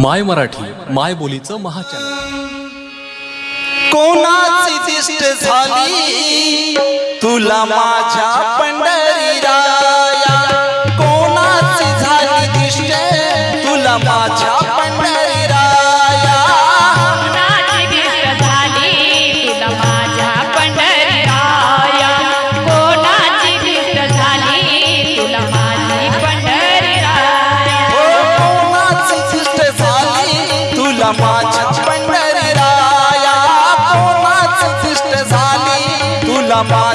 माय मराठी माय बोलीचं महाचॅनल कोणाची दिष्ट झाली? तुला माझ्या पंढरीरा Baba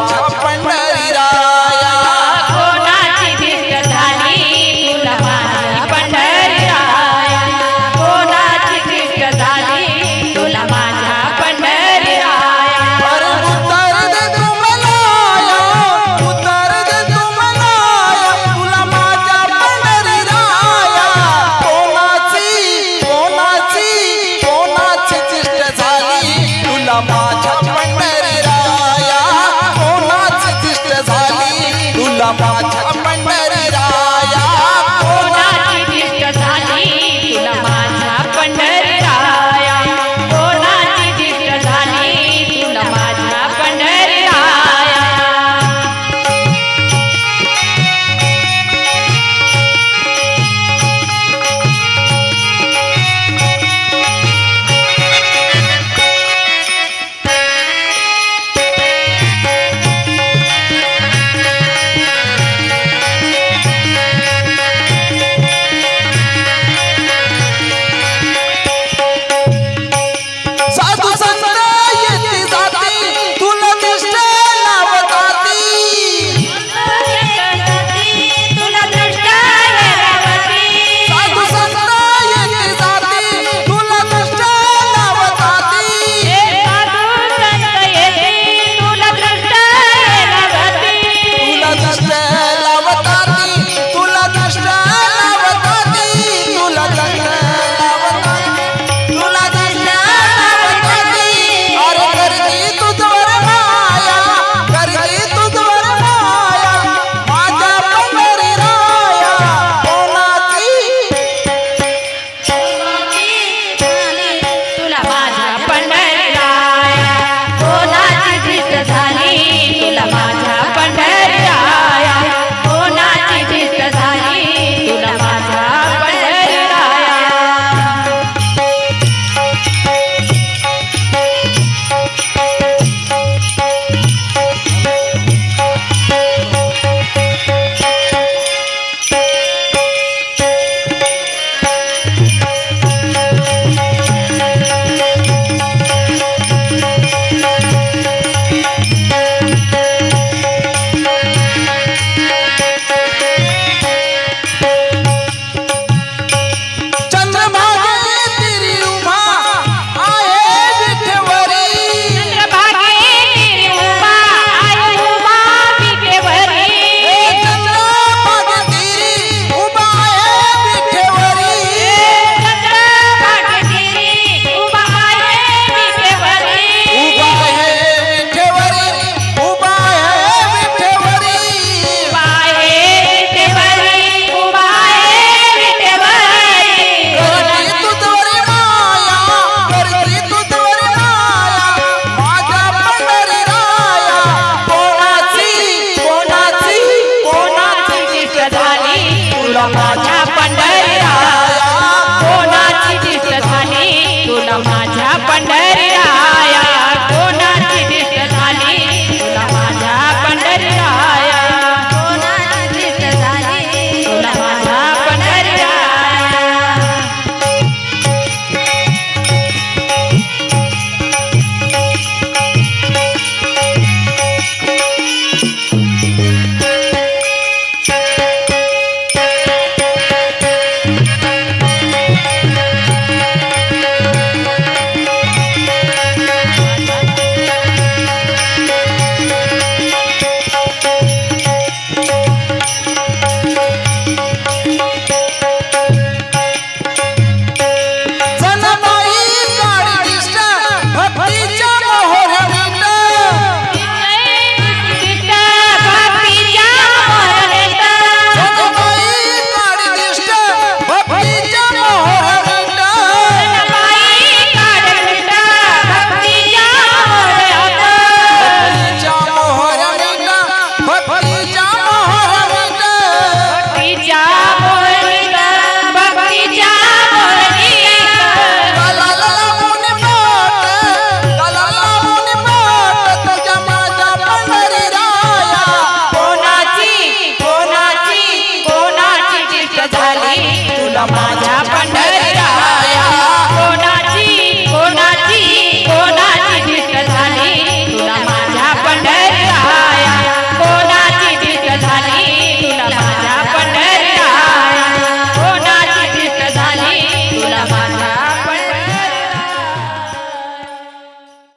अपना